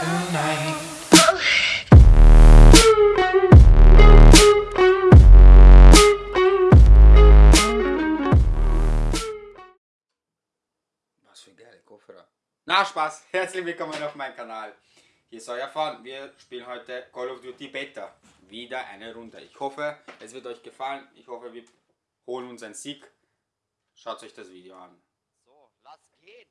Was für geile Kopfhörer. Na Spaß, herzlich willkommen auf meinem Kanal. Hier ist euer Fan. Wir spielen heute Call of Duty Beta. Wieder eine Runde. Ich hoffe, es wird euch gefallen. Ich hoffe, wir holen uns einen Sieg. Schaut euch das Video an. So, lass gehen.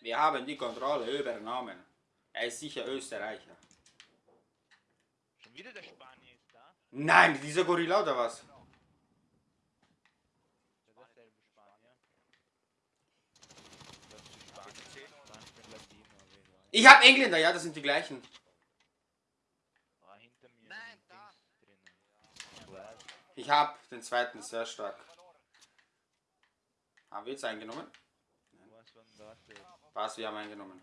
Wir haben die Kontrolle übernommen. Er ist sicher Österreicher. Schon wieder der Spanier ist da. Nein, dieser Gorilla oder was? Weißt. Ich habe Engländer, ja, das sind die gleichen. Ah, hinter mir. Nein, im da. Dings drinnen. Ich weiß. Ich habe den zweiten sehr stark. Haben wir jetzt eingenommen? Was wir haben eingenommen.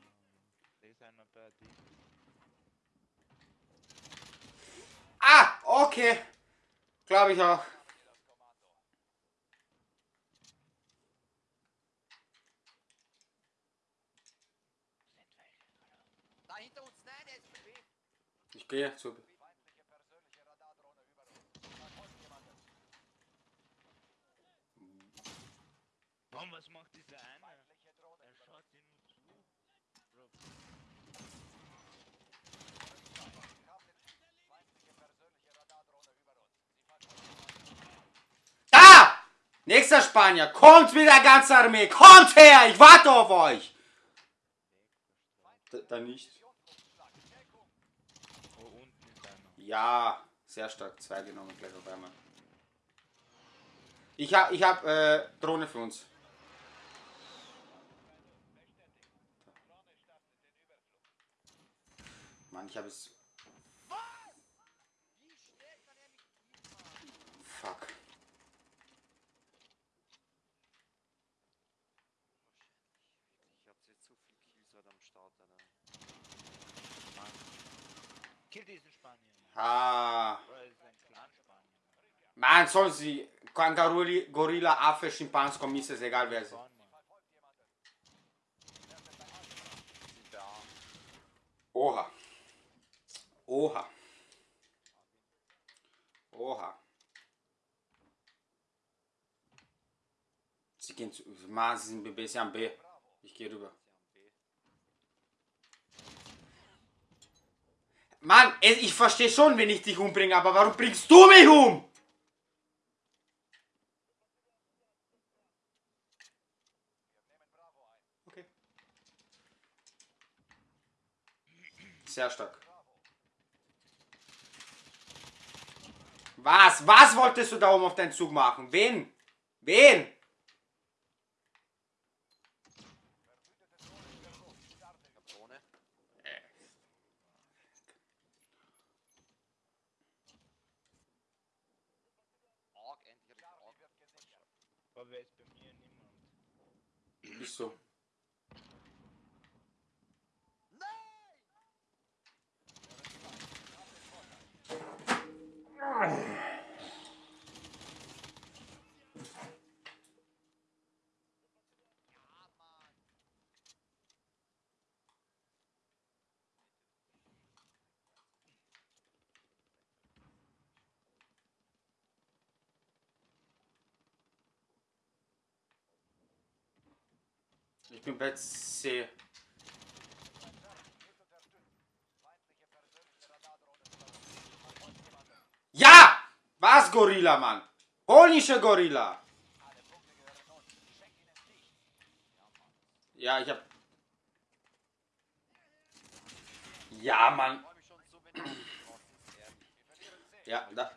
Ah, okay. Glaube ich auch. Ich gehe zu. Warum, was macht dieser eine? Er schaut dir nur zu. Bro, Da! Nächster Spanier. Kommt mit der ganzen Armee. Kommt her. Ich warte auf euch. Da, da nicht. Ja, sehr stark. Zwei genommen gleich auf einmal. Ich hab, ich hab äh, Drohne für uns. Mann, ich habe es. Fuck. Ich hab jetzt so viel Kills am Start, Alter. Mann. Kill diesen Spanier. Ah. Bro, er ist ein. Mann, sollen sie. Kangaroo, Gorilla, Affe, Schimpans, Kommis, ist egal wer sie. Oha. Oha. Oha. Sie gehen zu. Mann, sie sind B, sie haben B. Ich gehe rüber. Mann, ich verstehe schon, wenn ich dich umbringe, aber warum bringst du mich um? Okay. Sehr stark. Was? Was wolltest du da oben auf deinen Zug machen? Wen? Wen? Ich hab Drohne. Org, endlich hab ich Org. Aber wer ist bei mir? Niemand. Bist so. Ich bin bei C. Ja! Was, Gorilla, Mann? Polnische Gorilla. Ja, ich hab. Ja, Mann. Ja, da.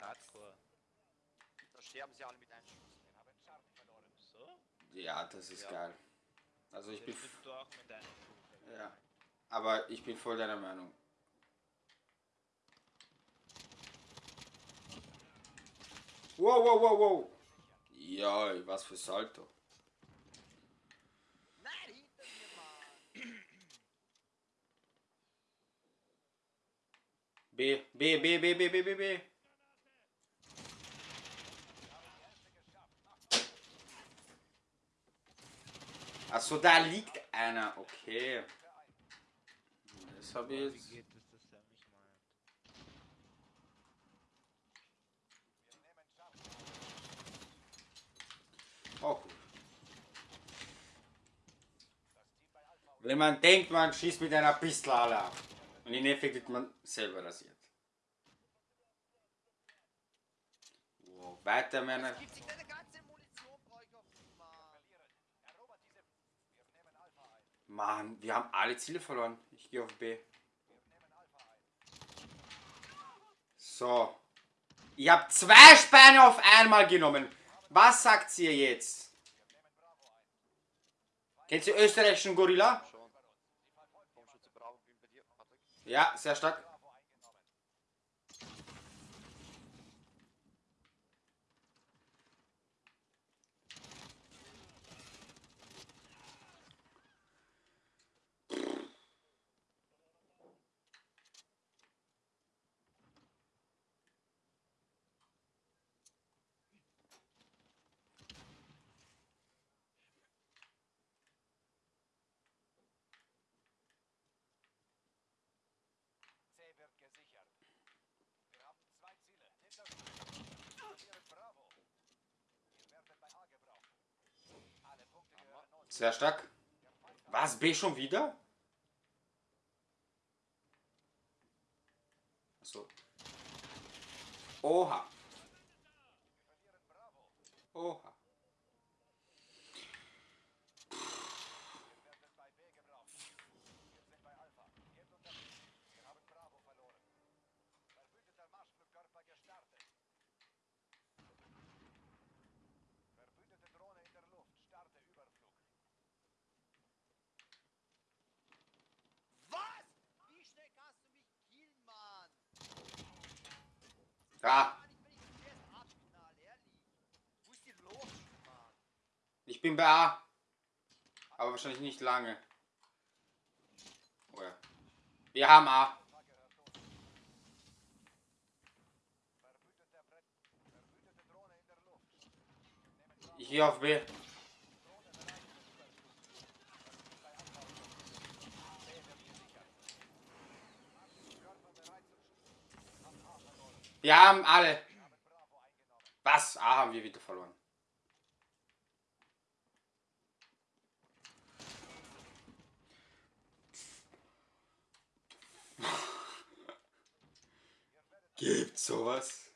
Ja, das ist geil. Also ich bin. Ja. Aber ich bin voll deiner Meinung. Wow, wow, wow, wow. Ja, was für Salto. B, B, B, B, B, B, B, B. Achso, da liegt einer. Okay. Das habe ich jetzt. Oh, gut. Wenn man denkt, man schießt mit einer Pistole ab. Und in Effekt wird man selber rasiert. Wow, weiter, Männer. Gibt sich deine ganze Munition, brauche ich auf Mann. Erobert diese. Wir nehmen Alpha ein. Mann, wir haben alle Ziele verloren. Ich gehe auf B. So. Ich habe zwei Späne auf einmal genommen. Was sagt ihr jetzt? Kennt ihr österreichischen Gorilla? Ja, sehr stark. C wird gesichert. Wir haben zwei Ziele. Hinterstützung. Verlieren Bravo. Ihr werdet bei A gebraucht. Alle Punkte gehören uns. Sehr stark. Was? B schon wieder? So. Oha. Oha. Ihr werdet bei B gebraucht. Wir sind bei Alpha. Gebt Unterstützung. Wir haben Bravo verloren. Verbündeter Marschflugkörper gestartet. Verbündete Drohne in der Luft. Starte Überflug. Was? Wie schnell kannst du mich killen, Mann? Ah, Mann, ich bin nicht zuerst abknall, ehrlich. Wo ist die los, Mann? ich bin bei A. Aber wahrscheinlich nicht lange. Oh ja. Wir haben A. Ich gehe auf B. Drohne bereit für Überflug. Wir sind bei Alpha. C wird gesichert. Marschflugkörper bereit zum Schießen. Haben A verloren. Wir haben alle. Was? A haben wir wieder verloren. Gibt sowas?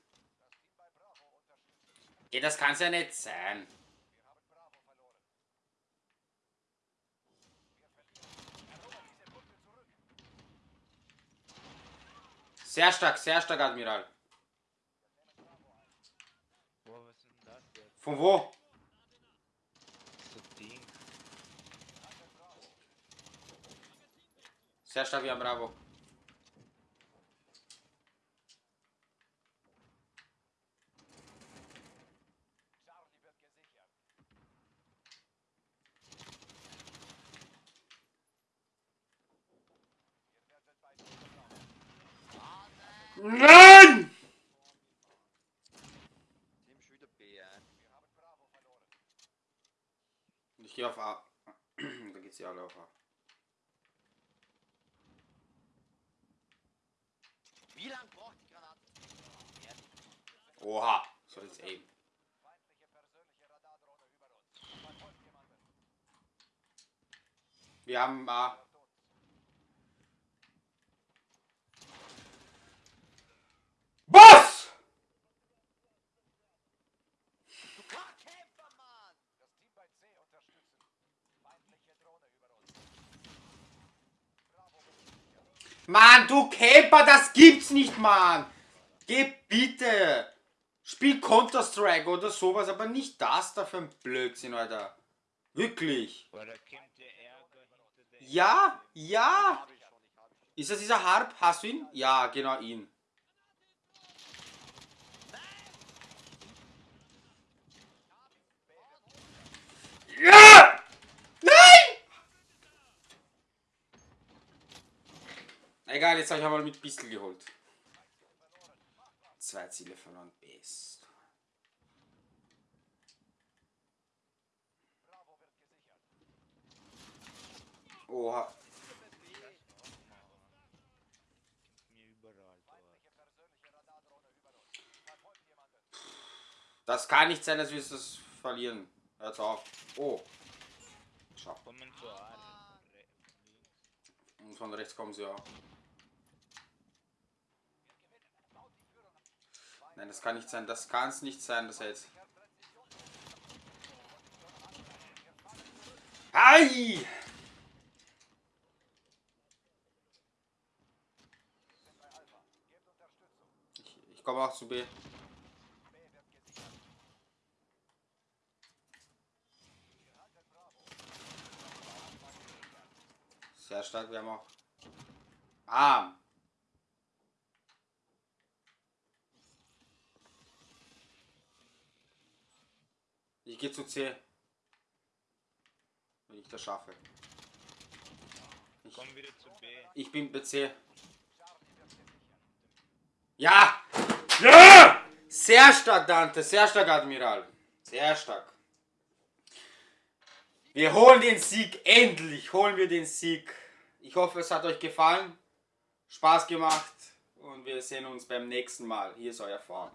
Ja, das kann's ja nicht sein. Sehr stark, sehr stark, Admiral. Boah, was ist denn das jetzt? Von wo? So Ding. Sehr stark, wir haben Bravo. Charlie wird gesichert. Wir werden bei dir gebraucht. Nein! Nimm schon wieder B ein. Wir haben Bravo verloren. Gehe auf A. da geht's ja alle auf A. Wie lange braucht die Granate? Oha, so ist eben. Wir haben A. Hört uns. Was? Du Kackkämpfer, Mann! Das Team bei C unterstützen. Feindliche Drohne über uns. Bravo wird gesichert. Mann, du Camper, das gibt's nicht, Mann. Geh bitte. Spiel Counter-Strike oder sowas, aber nicht das da für ein Blödsinn, Alter. Wirklich. Ja, ja. Ist das dieser Harp? Hast du ihn? Ja, genau ihn. Ja! Nein! Egal, jetzt habe ich einmal mit Pistol geholt. Zwei Ziele verloren. Best. Bravo wird gesichert. Oha. Das kann nicht sein, dass wir das verlieren. Hört auf. Oh. Schau. Und von rechts kommen sie auch. Nein, das kann nicht sein. Das kann es nicht sein, dass er jetzt. Ei! Ich, ich komme auch zu B. Sehr stark, wir haben auch. Ah! Ich gehe zu C. Wenn ich das schaffe. Ich, Komm wieder zu B. ich bin bei C. Ja! Ja! Sehr stark, Dante. Sehr stark, Admiral. Sehr stark. Wir holen den Sieg. Endlich holen wir den Sieg. Ich hoffe, es hat euch gefallen. Spaß gemacht. Und wir sehen uns beim nächsten Mal. Hier ist euer Form.